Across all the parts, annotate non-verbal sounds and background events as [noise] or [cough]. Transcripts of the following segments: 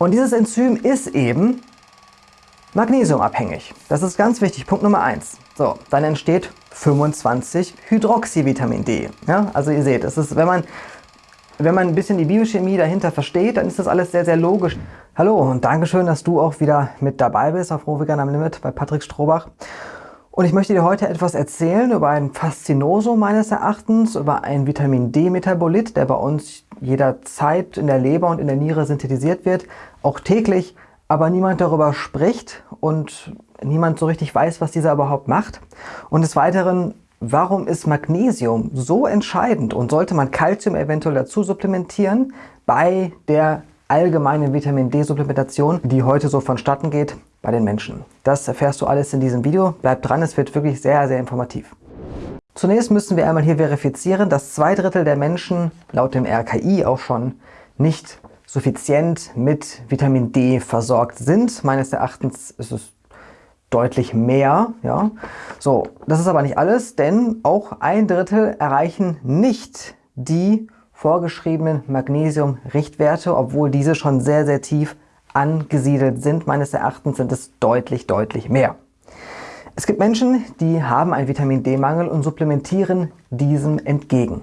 Und dieses Enzym ist eben magnesiumabhängig. Das ist ganz wichtig. Punkt Nummer 1. So, dann entsteht 25 Hydroxyvitamin D. Ja, also ihr seht, es ist, wenn man, wenn man ein bisschen die Biochemie dahinter versteht, dann ist das alles sehr, sehr logisch. Hallo und Dankeschön, dass du auch wieder mit dabei bist auf Rohvegan am Limit bei Patrick Strohbach. Und ich möchte dir heute etwas erzählen über ein Faszinosum meines Erachtens, über ein Vitamin D-Metabolit, der bei uns jederzeit in der Leber und in der Niere synthetisiert wird, auch täglich, aber niemand darüber spricht und niemand so richtig weiß, was dieser überhaupt macht. Und des Weiteren, warum ist Magnesium so entscheidend und sollte man Kalzium eventuell dazu supplementieren bei der allgemeinen Vitamin D-Supplementation, die heute so vonstatten geht bei den Menschen. Das erfährst du alles in diesem Video. Bleib dran, es wird wirklich sehr, sehr informativ. Zunächst müssen wir einmal hier verifizieren, dass zwei Drittel der Menschen laut dem RKI auch schon nicht suffizient mit Vitamin D versorgt sind. Meines Erachtens ist es deutlich mehr. Ja. So, das ist aber nicht alles, denn auch ein Drittel erreichen nicht die vorgeschriebenen Magnesium-Richtwerte, obwohl diese schon sehr, sehr tief angesiedelt sind. Meines Erachtens sind es deutlich, deutlich mehr. Es gibt Menschen, die haben einen Vitamin D-Mangel und supplementieren diesem entgegen.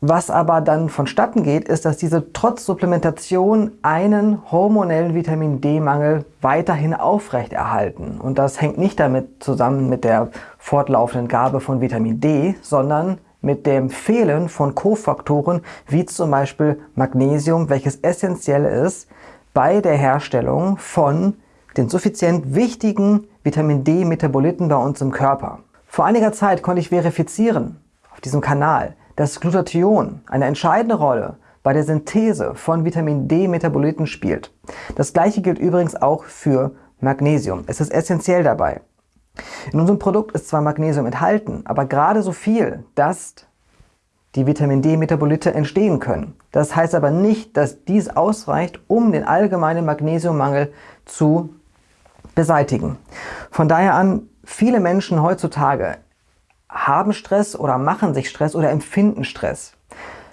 Was aber dann vonstatten geht, ist, dass diese trotz Supplementation einen hormonellen Vitamin D-Mangel weiterhin aufrechterhalten. Und das hängt nicht damit zusammen mit der fortlaufenden Gabe von Vitamin D, sondern mit dem Fehlen von Kofaktoren wie zum Beispiel Magnesium, welches essentiell ist bei der Herstellung von den suffizient wichtigen Vitamin D-Metaboliten bei uns im Körper. Vor einiger Zeit konnte ich verifizieren auf diesem Kanal, dass Glutathion eine entscheidende Rolle bei der Synthese von Vitamin D-Metaboliten spielt. Das gleiche gilt übrigens auch für Magnesium. Es ist essentiell dabei. In unserem Produkt ist zwar Magnesium enthalten, aber gerade so viel, dass die Vitamin D-Metabolite entstehen können. Das heißt aber nicht, dass dies ausreicht, um den allgemeinen Magnesiummangel zu beseitigen. Von daher an, viele Menschen heutzutage haben Stress oder machen sich Stress oder empfinden Stress.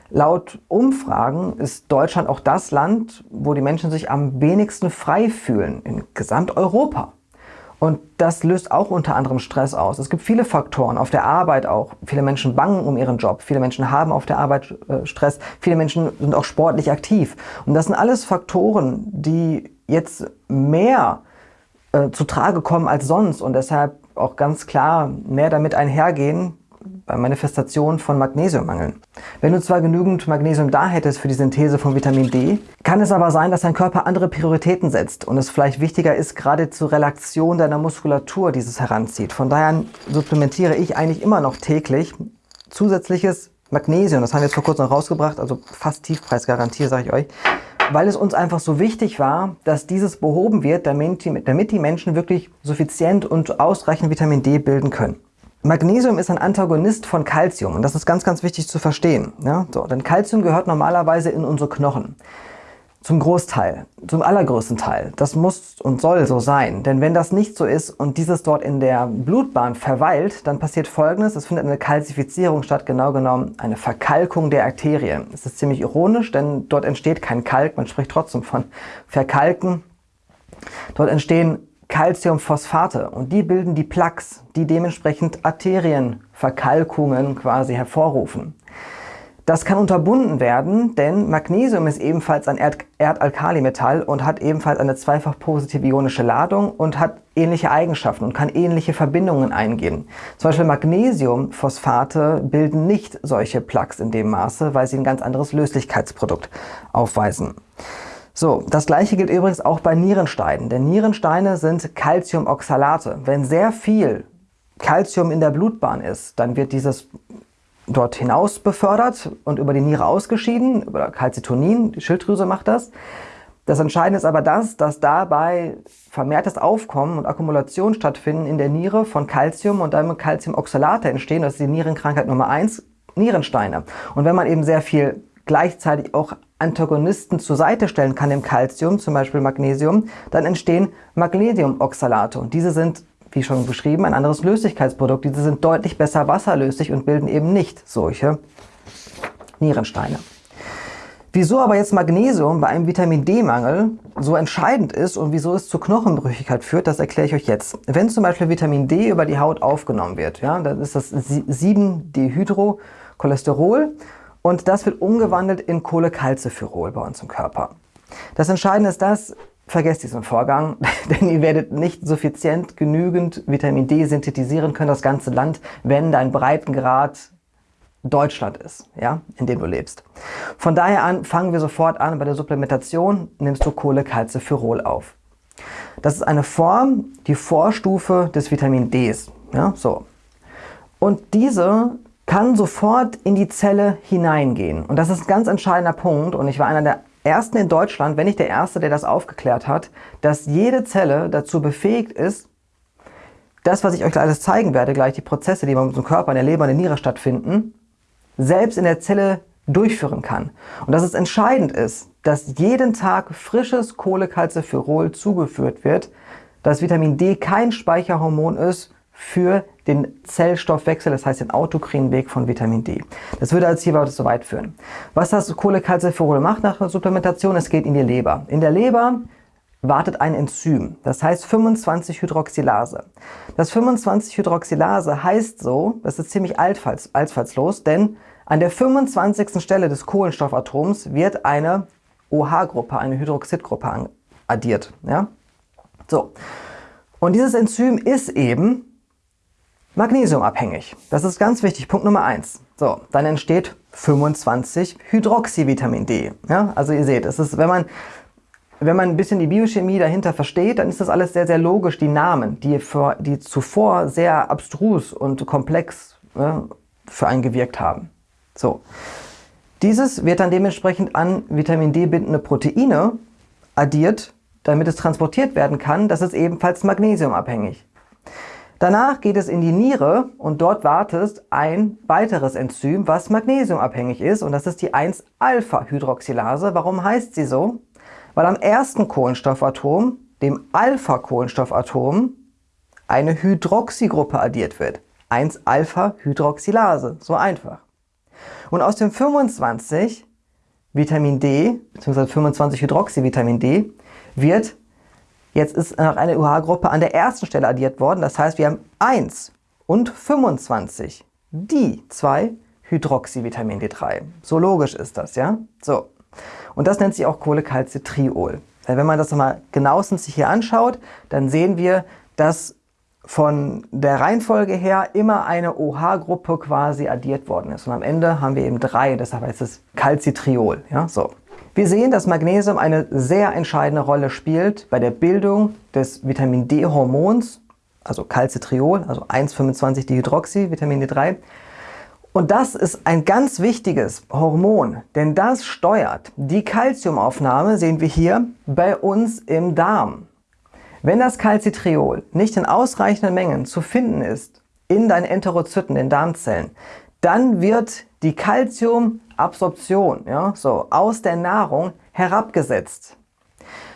Laut Umfragen ist Deutschland auch das Land, wo die Menschen sich am wenigsten frei fühlen in Gesamteuropa. Und das löst auch unter anderem Stress aus. Es gibt viele Faktoren, auf der Arbeit auch. Viele Menschen bangen um ihren Job, viele Menschen haben auf der Arbeit äh, Stress, viele Menschen sind auch sportlich aktiv. Und das sind alles Faktoren, die jetzt mehr äh, zu Trage kommen als sonst und deshalb auch ganz klar mehr damit einhergehen bei Manifestationen von Magnesiummangeln. Wenn du zwar genügend Magnesium da hättest für die Synthese von Vitamin D, kann es aber sein, dass dein Körper andere Prioritäten setzt und es vielleicht wichtiger ist, gerade zur Relaktion deiner Muskulatur dieses heranzieht. Von daher supplementiere ich eigentlich immer noch täglich zusätzliches Magnesium. Das haben wir jetzt vor kurzem rausgebracht, also fast Tiefpreisgarantie, sage ich euch weil es uns einfach so wichtig war, dass dieses behoben wird, damit die, damit die Menschen wirklich suffizient und ausreichend Vitamin D bilden können. Magnesium ist ein Antagonist von Calcium und das ist ganz, ganz wichtig zu verstehen. Ja? So, denn Calcium gehört normalerweise in unsere Knochen. Zum Großteil, zum allergrößten Teil. Das muss und soll so sein. Denn wenn das nicht so ist und dieses dort in der Blutbahn verweilt, dann passiert folgendes. Es findet eine Kalzifizierung statt, genau genommen eine Verkalkung der Arterien. Es ist ziemlich ironisch, denn dort entsteht kein Kalk. Man spricht trotzdem von Verkalken. Dort entstehen Calciumphosphate und die bilden die Plaques, die dementsprechend Arterienverkalkungen quasi hervorrufen. Das kann unterbunden werden, denn Magnesium ist ebenfalls ein Erd Erdalkalimetall und hat ebenfalls eine zweifach positive ionische Ladung und hat ähnliche Eigenschaften und kann ähnliche Verbindungen eingehen. Zum Beispiel Magnesiumphosphate bilden nicht solche Plaques in dem Maße, weil sie ein ganz anderes Löslichkeitsprodukt aufweisen. So, das gleiche gilt übrigens auch bei Nierensteinen, denn Nierensteine sind Calciumoxalate. Wenn sehr viel Calcium in der Blutbahn ist, dann wird dieses dort hinaus befördert und über die Niere ausgeschieden, über Calcitonin, die Schilddrüse macht das. Das Entscheidende ist aber das, dass dabei vermehrtes Aufkommen und Akkumulation stattfinden in der Niere von Calcium und damit Calciumoxalate entstehen. Das ist die Nierenkrankheit Nummer 1, Nierensteine. Und wenn man eben sehr viel gleichzeitig auch Antagonisten zur Seite stellen kann dem Calcium, zum Beispiel Magnesium, dann entstehen Magnesiumoxalate. Und diese sind wie schon beschrieben, ein anderes Löslichkeitsprodukt. Diese sind deutlich besser wasserlöslich und bilden eben nicht solche Nierensteine. Wieso aber jetzt Magnesium bei einem Vitamin D-Mangel so entscheidend ist und wieso es zur Knochenbrüchigkeit führt, das erkläre ich euch jetzt. Wenn zum Beispiel Vitamin D über die Haut aufgenommen wird, ja, dann ist das 7-Dehydrocholesterol und das wird umgewandelt in Cholecalciferol bei uns im Körper. Das Entscheidende ist das, vergesst diesen Vorgang, [laughs] denn ihr werdet nicht suffizient genügend Vitamin D synthetisieren können, das ganze Land, wenn dein Breitengrad Deutschland ist, ja, in dem du lebst. Von daher an fangen wir sofort an, bei der Supplementation nimmst du Cholecalciferol auf. Das ist eine Form, die Vorstufe des Vitamin Ds. Ja, so. Und diese kann sofort in die Zelle hineingehen. Und das ist ein ganz entscheidender Punkt. Und ich war einer der ersten in Deutschland, wenn nicht der erste, der das aufgeklärt hat, dass jede Zelle dazu befähigt ist, das, was ich euch alles zeigen werde, gleich die Prozesse, die bei unserem Körper, in der Leber, in der Niere stattfinden, selbst in der Zelle durchführen kann. Und dass es entscheidend ist, dass jeden Tag frisches Cholecalciferol zugeführt wird, dass Vitamin D kein Speicherhormon ist für den Zellstoffwechsel, das heißt den autokrinen Weg von Vitamin D. Das würde als hier so weit führen. Was das Cholecalciferol macht nach der Supplementation, es geht in die Leber. In der Leber wartet ein Enzym, das heißt 25-Hydroxylase. Das 25-Hydroxylase heißt so, das ist ziemlich altfallslos, denn an der 25. Stelle des Kohlenstoffatoms wird eine OH-Gruppe, eine Hydroxidgruppe addiert. Ja? So. Und dieses Enzym ist eben magnesiumabhängig. Das ist ganz wichtig. Punkt Nummer 1. So, dann entsteht 25 Hydroxyvitamin D. Ja? Also ihr seht, es ist, wenn man wenn man ein bisschen die Biochemie dahinter versteht, dann ist das alles sehr, sehr logisch. Die Namen, die, für, die zuvor sehr abstrus und komplex ja, für einen gewirkt haben. So. Dieses wird dann dementsprechend an Vitamin D bindende Proteine addiert, damit es transportiert werden kann. Das ist ebenfalls magnesiumabhängig. Danach geht es in die Niere und dort wartet ein weiteres Enzym, was magnesiumabhängig ist und das ist die 1-Alpha-Hydroxylase. Warum heißt sie so? Weil am ersten Kohlenstoffatom, dem Alpha-Kohlenstoffatom, eine Hydroxygruppe addiert wird. 1-Alpha-Hydroxylase, so einfach. Und aus dem 25 Vitamin D, bzw. 25 Hydroxyvitamin D, wird, jetzt ist noch eine UH-Gruppe an der ersten Stelle addiert worden. Das heißt, wir haben 1 und 25, die 2 Hydroxyvitamin D3. So logisch ist das, ja? So. Und das nennt sich auch Cholecalcitriol. Wenn man das nochmal genauestens sich hier anschaut, dann sehen wir, dass von der Reihenfolge her immer eine OH-Gruppe quasi addiert worden ist. Und am Ende haben wir eben drei, deshalb heißt es Calcitriol. Ja, so. Wir sehen, dass Magnesium eine sehr entscheidende Rolle spielt bei der Bildung des Vitamin D-Hormons, also Calcitriol, also 1,25-Dihydroxy, Vitamin D3. Und das ist ein ganz wichtiges Hormon, denn das steuert die Calciumaufnahme, sehen wir hier, bei uns im Darm. Wenn das Calcitriol nicht in ausreichenden Mengen zu finden ist in deinen Enterozyten, den Darmzellen, dann wird die Calciumabsorption ja, so, aus der Nahrung herabgesetzt.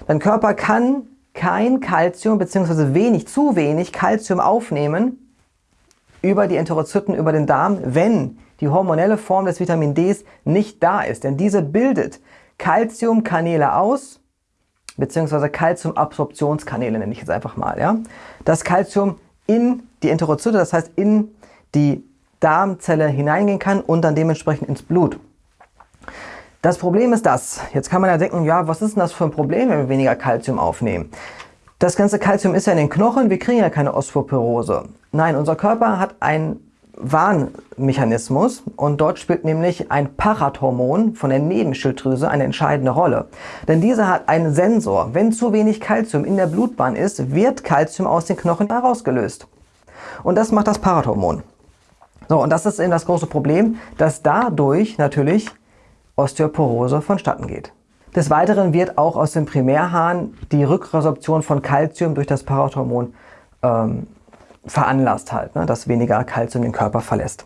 Dein Körper kann kein Calcium bzw. wenig, zu wenig Calcium aufnehmen über die Enterozyten, über den Darm, wenn die hormonelle Form des Vitamin Ds nicht da ist. Denn diese bildet Calciumkanäle aus beziehungsweise Calciumabsorptionskanäle nenne ich jetzt einfach mal. Ja? Das Calcium in die Enterozyte, das heißt in die Darmzelle hineingehen kann und dann dementsprechend ins Blut. Das Problem ist das, jetzt kann man ja denken, ja, was ist denn das für ein Problem, wenn wir weniger Calcium aufnehmen? Das ganze Calcium ist ja in den Knochen, wir kriegen ja keine Osteoporose. Nein, unser Körper hat ein Warnmechanismus und dort spielt nämlich ein Parathormon von der Nebenschilddrüse eine entscheidende Rolle. Denn diese hat einen Sensor. Wenn zu wenig Kalzium in der Blutbahn ist, wird Kalzium aus den Knochen herausgelöst. Und das macht das Parathormon. So, und das ist eben das große Problem, dass dadurch natürlich Osteoporose vonstatten geht. Des Weiteren wird auch aus dem Primärhahn die Rückresorption von Kalzium durch das Parathormon ähm, veranlasst halt, ne, dass weniger Kalzium den Körper verlässt.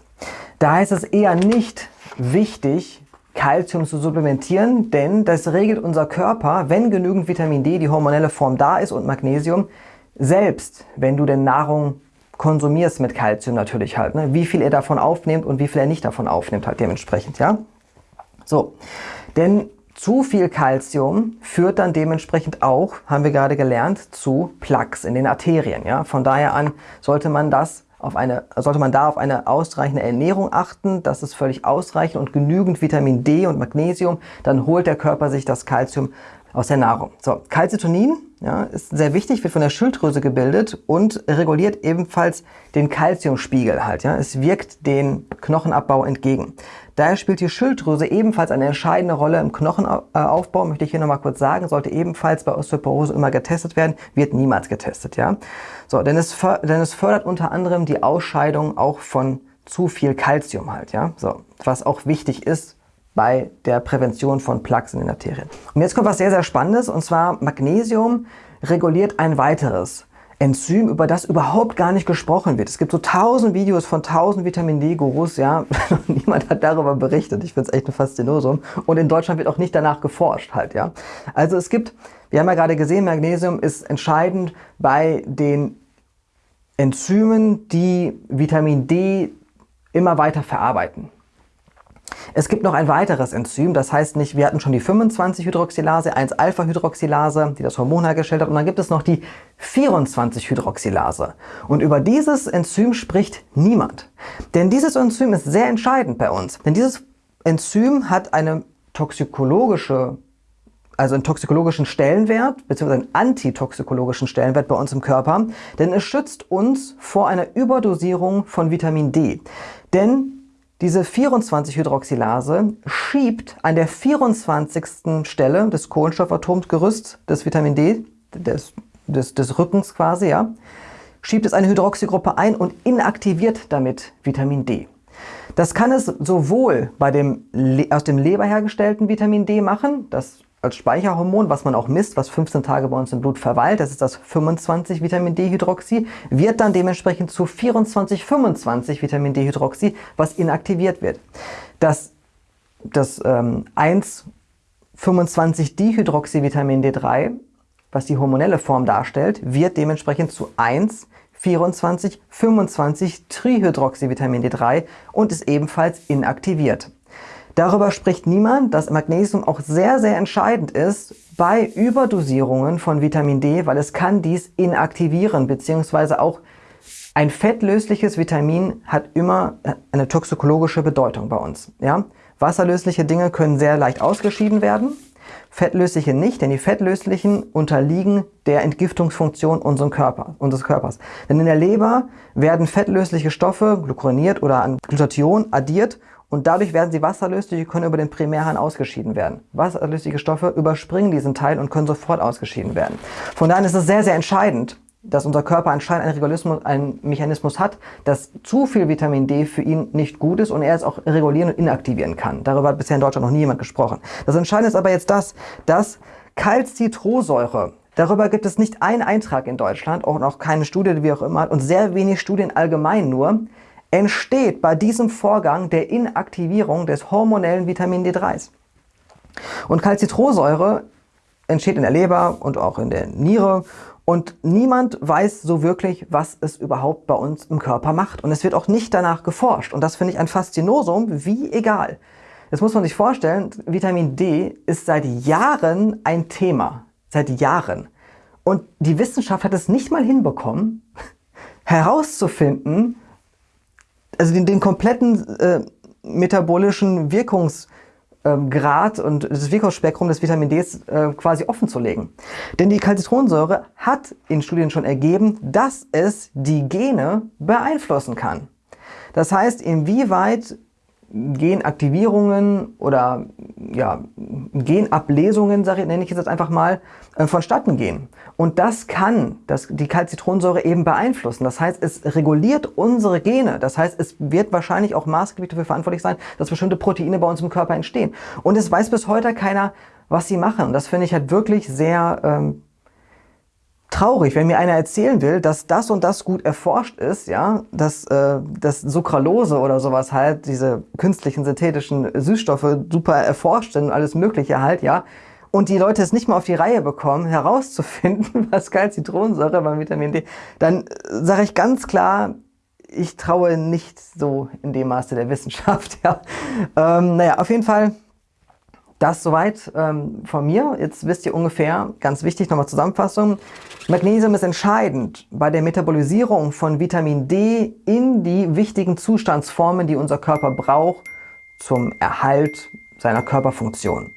Da ist es eher nicht wichtig, Kalzium zu supplementieren, denn das regelt unser Körper, wenn genügend Vitamin D, die hormonelle Form da ist und Magnesium, selbst wenn du denn Nahrung konsumierst mit Kalzium natürlich halt, ne, wie viel er davon aufnimmt und wie viel er nicht davon aufnimmt halt dementsprechend, ja. So, denn zu viel Kalzium führt dann dementsprechend auch, haben wir gerade gelernt, zu Plaques in den Arterien. Ja? Von daher an sollte man das auf eine, sollte man da auf eine ausreichende Ernährung achten. Das ist völlig ausreichend und genügend Vitamin D und Magnesium. Dann holt der Körper sich das Kalzium aus der Nahrung. So, Calcitonin ja, ist sehr wichtig, wird von der Schilddrüse gebildet und reguliert ebenfalls den Kalziumspiegel halt. Ja. Es wirkt den Knochenabbau entgegen. Daher spielt die Schilddrüse ebenfalls eine entscheidende Rolle im Knochenaufbau, möchte ich hier nochmal kurz sagen, sollte ebenfalls bei Osteoporose immer getestet werden, wird niemals getestet. Ja. So, denn es, denn es fördert unter anderem die Ausscheidung auch von zu viel Kalzium halt, ja, so, was auch wichtig ist bei der Prävention von Plaques in den Arterien. Und jetzt kommt was sehr, sehr Spannendes, und zwar Magnesium reguliert ein weiteres Enzym, über das überhaupt gar nicht gesprochen wird. Es gibt so tausend Videos von tausend Vitamin D-Gurus, ja, [laughs] niemand hat darüber berichtet. Ich finde es echt ein Faszinosum. Und in Deutschland wird auch nicht danach geforscht halt, ja. Also es gibt, wir haben ja gerade gesehen, Magnesium ist entscheidend bei den Enzymen, die Vitamin D immer weiter verarbeiten. Es gibt noch ein weiteres Enzym, das heißt nicht, wir hatten schon die 25-Hydroxylase, 1-Alpha-Hydroxylase, die das Hormon hergestellt hat, und dann gibt es noch die 24-Hydroxylase. Und über dieses Enzym spricht niemand. Denn dieses Enzym ist sehr entscheidend bei uns. Denn dieses Enzym hat eine toxikologische also einen toxikologischen Stellenwert bzw. einen antitoxikologischen Stellenwert bei uns im Körper, denn es schützt uns vor einer Überdosierung von Vitamin D. Denn diese 24-Hydroxylase schiebt an der 24. Stelle des Kohlenstoffatomsgerüsts des Vitamin D, des, des, des Rückens quasi, ja, schiebt es eine Hydroxygruppe ein und inaktiviert damit Vitamin D. Das kann es sowohl bei dem aus dem Leber hergestellten Vitamin D machen, das als Speicherhormon, was man auch misst, was 15 Tage bei uns im Blut verweilt, das ist das 25 Vitamin D-Hydroxy, wird dann dementsprechend zu 24, 25 Vitamin D-Hydroxy, was inaktiviert wird. Das, das ähm, 1 25-Dihydroxyvitamin D3, was die hormonelle Form darstellt, wird dementsprechend zu 1 24, 25 Trihydroxyvitamin D3 und ist ebenfalls inaktiviert. Darüber spricht niemand, dass Magnesium auch sehr, sehr entscheidend ist bei Überdosierungen von Vitamin D, weil es kann dies inaktivieren, beziehungsweise auch ein fettlösliches Vitamin hat immer eine toxikologische Bedeutung bei uns. Ja? Wasserlösliche Dinge können sehr leicht ausgeschieden werden, fettlösliche nicht, denn die fettlöslichen unterliegen der Entgiftungsfunktion Körper, unseres Körpers. Denn in der Leber werden fettlösliche Stoffe, glucuroniert oder an Glutathion, addiert und dadurch werden sie wasserlöslich und können über den Primärhahn ausgeschieden werden. Wasserlösliche Stoffe überspringen diesen Teil und können sofort ausgeschieden werden. Von daher ist es sehr, sehr entscheidend, dass unser Körper anscheinend einen, Regulismus, einen Mechanismus hat, dass zu viel Vitamin D für ihn nicht gut ist und er es auch regulieren und inaktivieren kann. Darüber hat bisher in Deutschland noch nie jemand gesprochen. Das Entscheidende ist aber jetzt das, dass Calcitrosäure, darüber gibt es nicht einen Eintrag in Deutschland, auch noch keine Studie, wie auch immer, und sehr wenig Studien allgemein nur, entsteht bei diesem Vorgang der Inaktivierung des hormonellen Vitamin D3s. Und Calcitrosäure entsteht in der Leber und auch in der Niere und niemand weiß so wirklich, was es überhaupt bei uns im Körper macht. Und es wird auch nicht danach geforscht. Und das finde ich ein Faszinosum, wie egal. Jetzt muss man sich vorstellen, Vitamin D ist seit Jahren ein Thema. Seit Jahren. Und die Wissenschaft hat es nicht mal hinbekommen, [laughs] herauszufinden, also den, den kompletten äh, metabolischen Wirkungsgrad ähm, und das Wirkungsspektrum des Vitamin D äh, quasi offen zu legen. Denn die Calcitronsäure hat in Studien schon ergeben, dass es die Gene beeinflussen kann. Das heißt, inwieweit Genaktivierungen oder ja, Genablesungen, sage ich, nenne ich jetzt einfach mal, äh, vonstatten gehen. Und das kann das, die Calcitronsäure eben beeinflussen. Das heißt, es reguliert unsere Gene. Das heißt, es wird wahrscheinlich auch maßgeblich dafür verantwortlich sein, dass bestimmte Proteine bei uns im Körper entstehen. Und es weiß bis heute keiner, was sie machen. Und das finde ich halt wirklich sehr ähm, traurig, wenn mir einer erzählen will, dass das und das gut erforscht ist, ja, dass, äh, dass Sucralose oder sowas halt, diese künstlichen synthetischen Süßstoffe super erforscht sind und alles mögliche halt, ja, und die Leute es nicht mal auf die Reihe bekommen, herauszufinden, [laughs] was Calcitronsäure beim Vitamin D, dann sage ich ganz klar, ich traue nicht so in dem Maße der Wissenschaft, [laughs] ja. Ähm, naja, auf jeden Fall das soweit ähm, von mir. Jetzt wisst ihr ungefähr, ganz wichtig, nochmal Zusammenfassung. Magnesium ist entscheidend bei der Metabolisierung von Vitamin D in die wichtigen Zustandsformen, die unser Körper braucht zum Erhalt seiner Körperfunktion.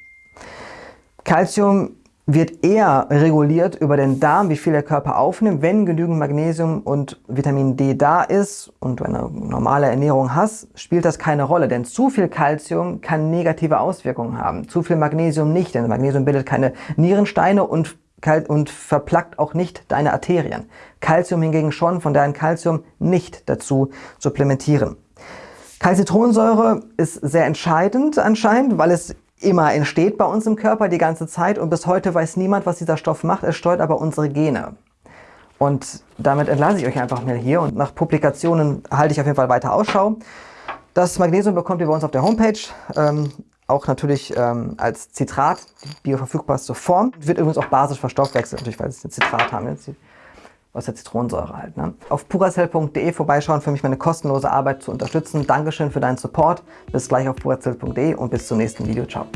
Calcium wird eher reguliert über den Darm, wie viel der Körper aufnimmt. Wenn genügend Magnesium und Vitamin D da ist und du eine normale Ernährung hast, spielt das keine Rolle, denn zu viel Calcium kann negative Auswirkungen haben. Zu viel Magnesium nicht, denn Magnesium bildet keine Nierensteine und, und verplackt auch nicht deine Arterien. Calcium hingegen schon, von daher Calcium nicht dazu supplementieren. Calcitronsäure ist sehr entscheidend anscheinend, weil es immer entsteht bei uns im Körper die ganze Zeit und bis heute weiß niemand, was dieser Stoff macht. Es steuert aber unsere Gene. Und damit entlasse ich euch einfach mal hier und nach Publikationen halte ich auf jeden Fall weiter Ausschau. Das Magnesium bekommt ihr bei uns auf der Homepage, ähm, auch natürlich ähm, als Zitrat, bioverfügbarste Form. Wird übrigens auch basisch verstoffwechselt, natürlich, weil es ein Zitrat haben. Aus der Zitronensäure halt. Ne? Auf puracell.de vorbeischauen, für mich meine kostenlose Arbeit zu unterstützen. Dankeschön für deinen Support. Bis gleich auf puracell.de und bis zum nächsten Video. Ciao.